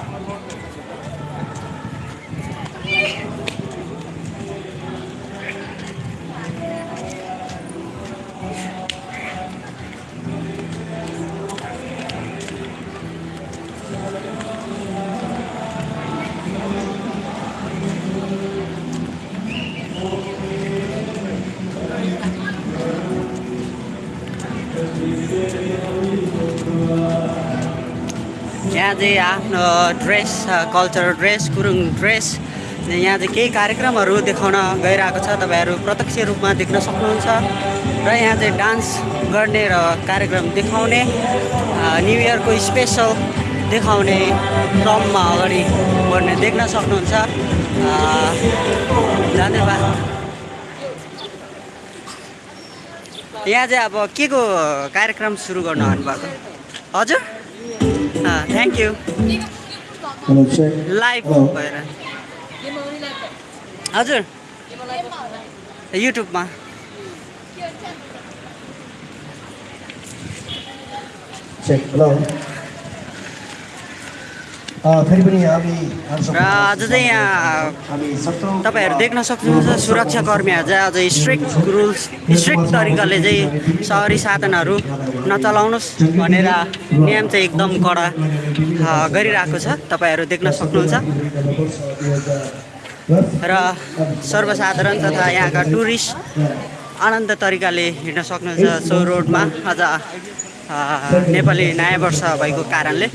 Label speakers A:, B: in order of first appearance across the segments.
A: I'm a lot. यहाँ चाहिँ आफ्नो dress cultural dress Gurung dress यहाँ चाहिँ केही कार्यक्रमहरू देखाउन गइरहेको छ। तपाईँहरू प्रत्यक्ष रूपमा देख्न सक्नुहुन्छ र यहाँ चाहिँ डान्स गर्ने र कार्यक्रम देखाउने न्यु इयरको स्पेसल देखाउने क्रममा अगाडि बढ्ने देख्न सक्नुहुन्छ। धन्यवाद। यहाँ चाहिँ अब के को कार्यक्रम सुरु गर्नु आउनुभएको? हजुर?
B: थ्याङ्क्यु
A: लाइभ भएर हजुर. युट्युबमा
B: फेरि पनि हामी
A: आज चाहिँ यहाँ तपाईँहरू देख्न सक्नुहुन्छ सुरक्षाकर्मीहरू चाहिँ अझ स्ट्रिक्ट रुल्स स्ट्रिक्ट तरिकाले चाहिँ सहरी साधनहरू नचलाउनुहोस् भनेर नियम चाहिँ एकदम कडा गरिरहेको छ तपाईँहरू देख्न सक्नुहुन्छ र सर्वसाधारण तथा यहाँका टुरिस्ट आनन्द तरिकाले हिँड्न सक्नुहुन्छ सो रोडमा आज नेपाली नयाँ वर्ष भएको कारणले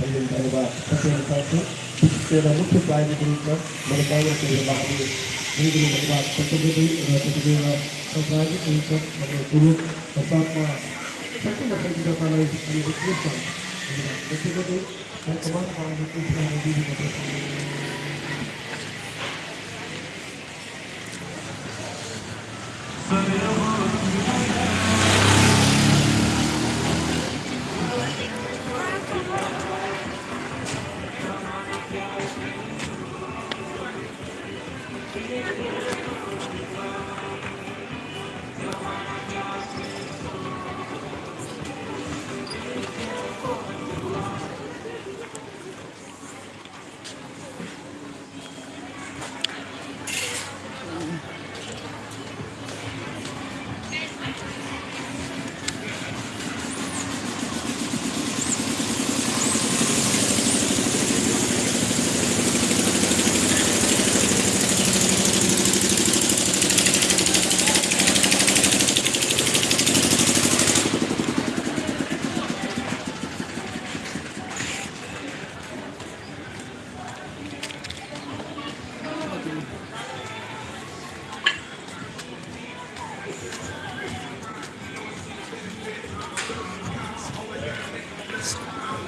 B: मुख्य प्रायोजक रूपमा मैले काङ्ग्रेसको रूपमा हामी निर्णय धन्यवाद कर्तव्य र त्यतिखेर सामाजिक रूपमा हाम्रो गुरु र साथमा सम्पूर्ण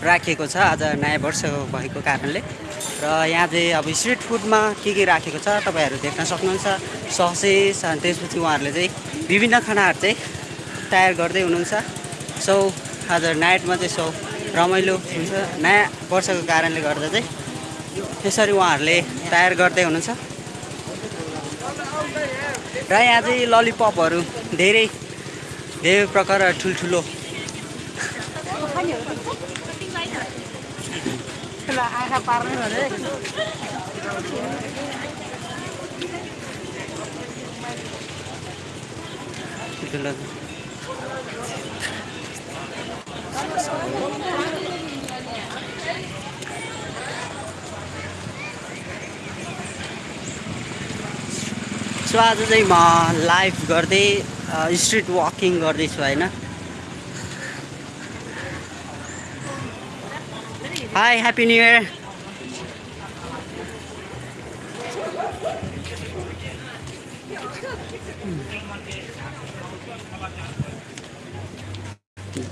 A: राखिएको छ आज नयाँ वर्ष भएको कारणले। र यहाँ चाहिँ अब स्ट्रिट फुडमा के के राखेको छ तपाईँहरू देख्न सक्नुहुन्छ। ससेस अनि त्यसपछि उहाँहरूले चाहिँ विभिन्न खानाहरू चाहिँ तयार गर्दै हुनुहुन्छ। सो आज नाइटमा चाहिँ सो रमाइलो हुन्छ। नयाँ वर्षको कारणले गर्दा चाहिँ यसरी उहाँहरूले तयार गर्दै हुनुहुन्छ। र यहाँ चाहिँ ललिपपहरू धेरै धेरै प्रकार ठुल्ठुलो। ठुल्ठुलो सो आज चाहिँ म लाइभ गर्दै स्ट्रिट वाकिङ गर्दैछु होइन? हाई ह्याप्पी न्यु इयर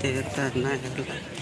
A: देवता नयाँ